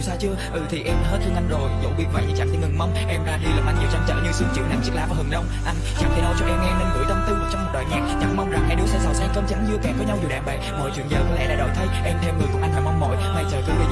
đủ xa chưa? Ừ thì em hết thương anh rồi. Dẫu biết vậy thì chẳng thể ngừng mong. Em ra đi làm anh nhiều trăn trở như sương chịu nắng chiếc lá và hừng đông. Anh chẳng thể nói cho em nghe nên gửi tâm tư vào trong một đoạn nhạc. Chẳng mong rằng hai đứa sẽ giàu sang cơm trắng dưa kèm với nhau dù đạm bạc. Mọi chuyện giờ có lẽ đã đổi thay. Em thêm người cùng anh phải mong mỏi. May trời cứ đi.